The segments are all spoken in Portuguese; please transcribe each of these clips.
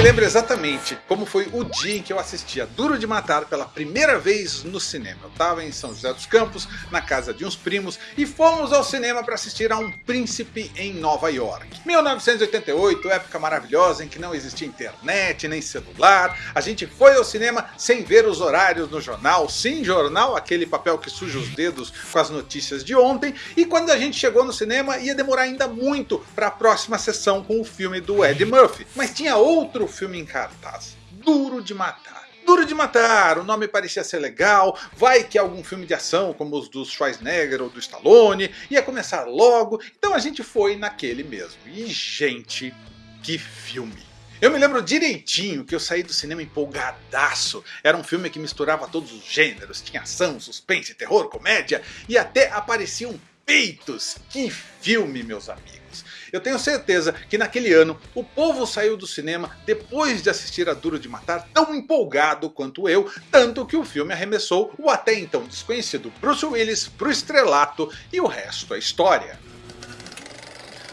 me lembro exatamente como foi o dia em que eu assisti a Duro de Matar pela primeira vez no cinema. Eu estava em São José dos Campos, na casa de uns primos, e fomos ao cinema para assistir a Um Príncipe em Nova York. 1988, época maravilhosa em que não existia internet, nem celular. A gente foi ao cinema sem ver os horários no jornal, sim jornal, aquele papel que suja os dedos com as notícias de ontem. E quando a gente chegou no cinema ia demorar ainda muito para a próxima sessão com o filme do Eddie Murphy. Mas tinha outro filme em cartaz, Duro de Matar. Duro de Matar, o nome parecia ser legal, vai que algum filme de ação como os do Schwarzenegger ou do Stallone, ia começar logo, então a gente foi naquele mesmo. E gente, que filme! Eu me lembro direitinho que eu saí do cinema empolgadaço. Era um filme que misturava todos os gêneros, tinha ação, suspense, terror, comédia e até apareciam peitos. Que filme, meus amigos! Eu tenho certeza que naquele ano o povo saiu do cinema depois de assistir a Duro de Matar tão empolgado quanto eu, tanto que o filme arremessou o até então desconhecido Bruce Willis para o estrelato e o resto é história.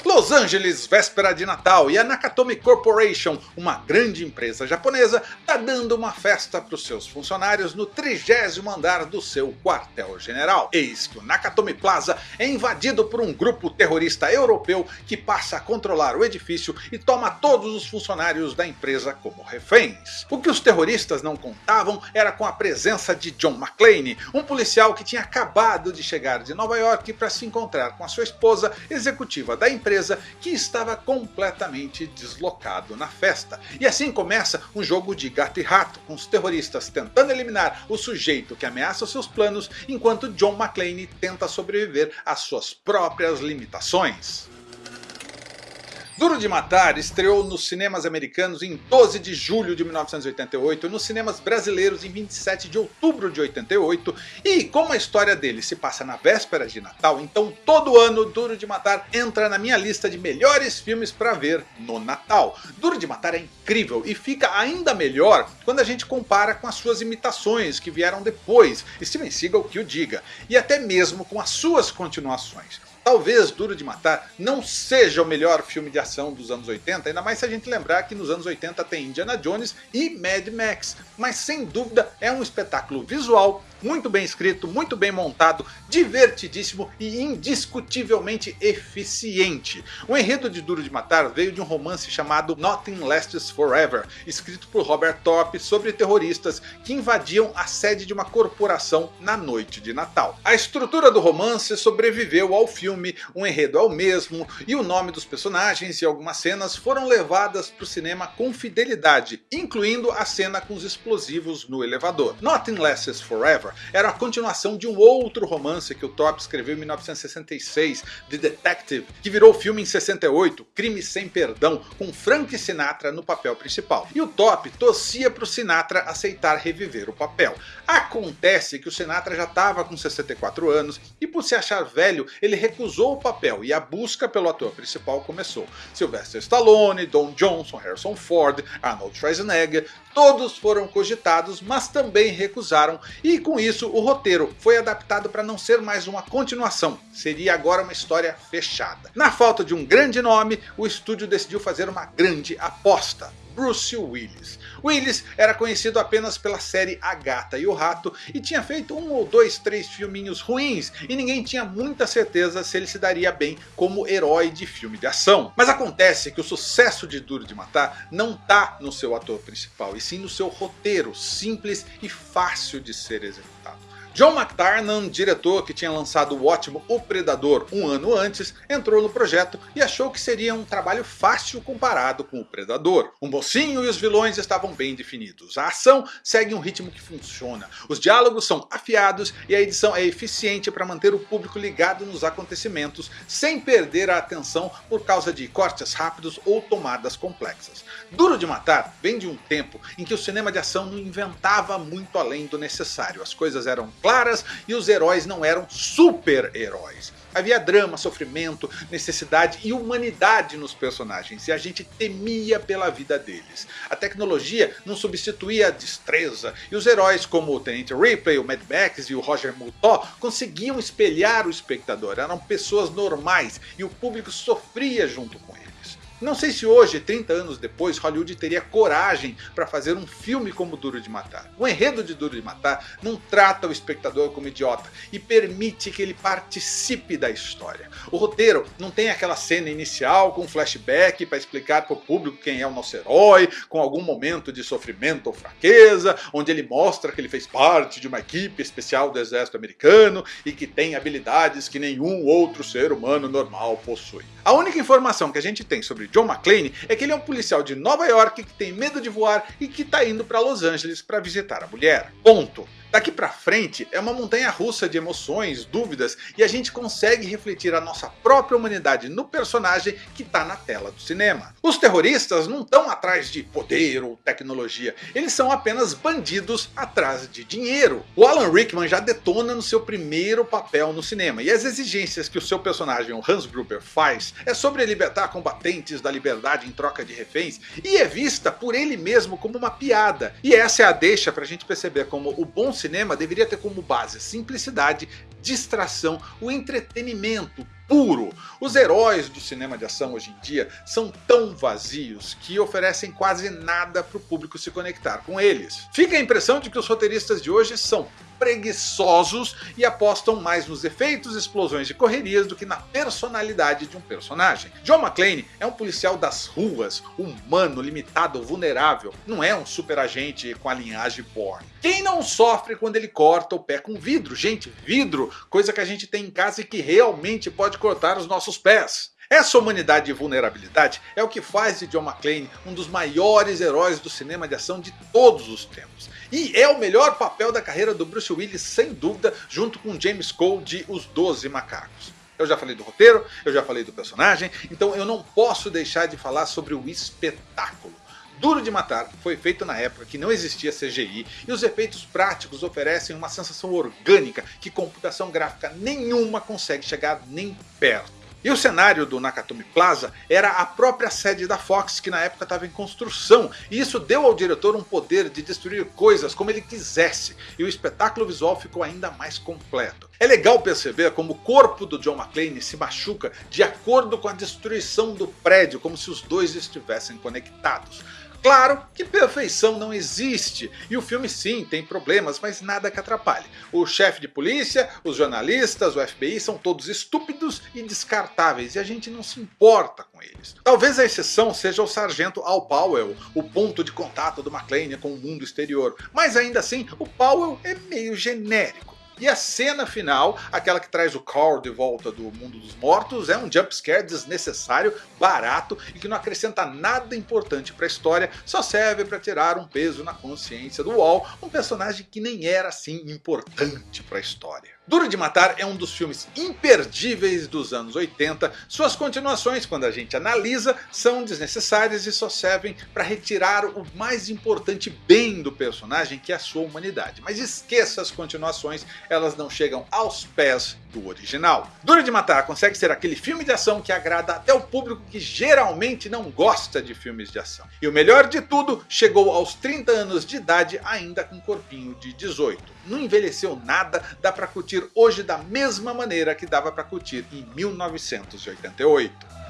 Los Angeles, véspera de Natal, e a Nakatomi Corporation, uma grande empresa japonesa, está dando uma festa para os seus funcionários no trigésimo andar do seu quartel-general. Eis que o Nakatomi Plaza é invadido por um grupo terrorista europeu que passa a controlar o edifício e toma todos os funcionários da empresa como reféns. O que os terroristas não contavam era com a presença de John McClane, um policial que tinha acabado de chegar de Nova York para se encontrar com a sua esposa, executiva da empresa que estava completamente deslocado na festa. E assim começa um jogo de gato e rato, com os terroristas tentando eliminar o sujeito que ameaça seus planos, enquanto John McClane tenta sobreviver às suas próprias limitações. Duro de Matar estreou nos cinemas americanos em 12 de julho de 1988, nos cinemas brasileiros em 27 de outubro de 88, e como a história dele se passa na véspera de Natal, então todo ano Duro de Matar entra na minha lista de melhores filmes para ver no Natal. Duro de Matar é incrível e fica ainda melhor quando a gente compara com as suas imitações que vieram depois, Steven Seagal que o diga, e até mesmo com as suas continuações. Talvez Duro de Matar não seja o melhor filme de ação dos anos 80, ainda mais se a gente lembrar que nos anos 80 tem Indiana Jones e Mad Max, mas sem dúvida é um espetáculo visual, muito bem escrito, muito bem montado, divertidíssimo e indiscutivelmente eficiente. O enredo de Duro de Matar veio de um romance chamado Nothing Lasts Forever, escrito por Robert Thorpe sobre terroristas que invadiam a sede de uma corporação na noite de Natal. A estrutura do romance sobreviveu ao filme, o enredo é o mesmo, e o nome dos personagens e algumas cenas foram levadas para o cinema com fidelidade, incluindo a cena com os explosivos no elevador. Nothing Lasts Forever era a continuação de um outro romance que o Top escreveu em 1966, The Detective, que virou filme em 68, Crime Sem Perdão, com Frank Sinatra no papel principal. E o Top torcia para o Sinatra aceitar reviver o papel. Acontece que o Sinatra já estava com 64 anos e por se achar velho, ele recusou o papel e a busca pelo ator principal começou. Sylvester Stallone, Don Johnson, Harrison Ford, Arnold Schwarzenegger, todos foram cogitados, mas também recusaram, e com isso o roteiro foi adaptado para não ser mais uma continuação, seria agora uma história fechada. Na falta de um grande nome, o estúdio decidiu fazer uma grande aposta. Bruce Willis. Willis era conhecido apenas pela série A Gata e o Rato e tinha feito um ou dois, três filminhos ruins e ninguém tinha muita certeza se ele se daria bem como herói de filme de ação. Mas acontece que o sucesso de Duro de Matar não está no seu ator principal e sim no seu roteiro simples e fácil de ser executado. John McTarnan, diretor que tinha lançado o ótimo O Predador um ano antes, entrou no projeto e achou que seria um trabalho fácil comparado com o Predador. O mocinho e os vilões estavam bem definidos, a ação segue um ritmo que funciona, os diálogos são afiados e a edição é eficiente para manter o público ligado nos acontecimentos sem perder a atenção por causa de cortes rápidos ou tomadas complexas. Duro de Matar vem de um tempo em que o cinema de ação não inventava muito além do necessário, as coisas eram claras e os heróis não eram super-heróis. Havia drama, sofrimento, necessidade e humanidade nos personagens e a gente temia pela vida deles. A tecnologia não substituía a destreza e os heróis como o Tenente Ripley, o Mad Max e o Roger Murtaugh conseguiam espelhar o espectador, eram pessoas normais e o público sofria junto com eles. Não sei se hoje, 30 anos depois, Hollywood teria coragem para fazer um filme como Duro de Matar. O enredo de Duro de Matar não trata o espectador como idiota e permite que ele participe da história. O roteiro não tem aquela cena inicial com flashback para explicar para o público quem é o nosso herói, com algum momento de sofrimento ou fraqueza, onde ele mostra que ele fez parte de uma equipe especial do exército americano e que tem habilidades que nenhum outro ser humano normal possui. A única informação que a gente tem sobre John McClane é que ele é um policial de Nova York que tem medo de voar e que está indo para Los Angeles para visitar a mulher. Ponto. Daqui pra frente é uma montanha russa de emoções, dúvidas e a gente consegue refletir a nossa própria humanidade no personagem que está na tela do cinema. Os terroristas não estão atrás de poder ou tecnologia, eles são apenas bandidos atrás de dinheiro. O Alan Rickman já detona no seu primeiro papel no cinema e as exigências que o seu personagem, o Hans Gruber, faz é sobre libertar combatentes da liberdade em troca de reféns e é vista por ele mesmo como uma piada. E essa é a deixa pra gente perceber como o bom cinema deveria ter como base simplicidade, distração, o entretenimento puro. Os heróis do cinema de ação hoje em dia são tão vazios que oferecem quase nada para o público se conectar com eles. Fica a impressão de que os roteiristas de hoje são preguiçosos e apostam mais nos efeitos, explosões e correrias do que na personalidade de um personagem. John McClane é um policial das ruas, humano, limitado, vulnerável, não é um super agente com a linhagem Bourne. Quem não sofre quando ele corta o pé com vidro? Gente, vidro, coisa que a gente tem em casa e que realmente pode cortar os nossos pés. Essa humanidade e vulnerabilidade é o que faz de John McClane um dos maiores heróis do cinema de ação de todos os tempos. E é o melhor papel da carreira do Bruce Willis, sem dúvida, junto com James Cole de Os Doze Macacos. Eu já falei do roteiro, eu já falei do personagem, então eu não posso deixar de falar sobre o espetáculo. Duro de Matar foi feito na época que não existia CGI e os efeitos práticos oferecem uma sensação orgânica que computação gráfica nenhuma consegue chegar nem perto. E o cenário do Nakatomi Plaza era a própria sede da Fox que na época estava em construção e isso deu ao diretor um poder de destruir coisas como ele quisesse e o espetáculo visual ficou ainda mais completo. É legal perceber como o corpo do John McClane se machuca de acordo com a destruição do prédio como se os dois estivessem conectados. Claro que perfeição não existe, e o filme sim tem problemas, mas nada que atrapalhe. O chefe de polícia, os jornalistas, o FBI são todos estúpidos e descartáveis, e a gente não se importa com eles. Talvez a exceção seja o sargento Al Powell, o ponto de contato do McClane com o mundo exterior, mas ainda assim o Powell é meio genérico. E a cena final, aquela que traz o Carl de volta do mundo dos mortos, é um jumpscare desnecessário, barato e que não acrescenta nada importante para a história, só serve para tirar um peso na consciência do Wall, um personagem que nem era assim importante para a história. Duro de Matar é um dos filmes imperdíveis dos anos 80, suas continuações, quando a gente analisa, são desnecessárias e só servem para retirar o mais importante bem do personagem, que é a sua humanidade. Mas esqueça as continuações, elas não chegam aos pés do original. Duro de Matar consegue ser aquele filme de ação que agrada até o público que geralmente não gosta de filmes de ação. E o melhor de tudo, chegou aos 30 anos de idade ainda com corpinho de 18. Não envelheceu nada, dá pra curtir hoje da mesma maneira que dava pra curtir em 1988.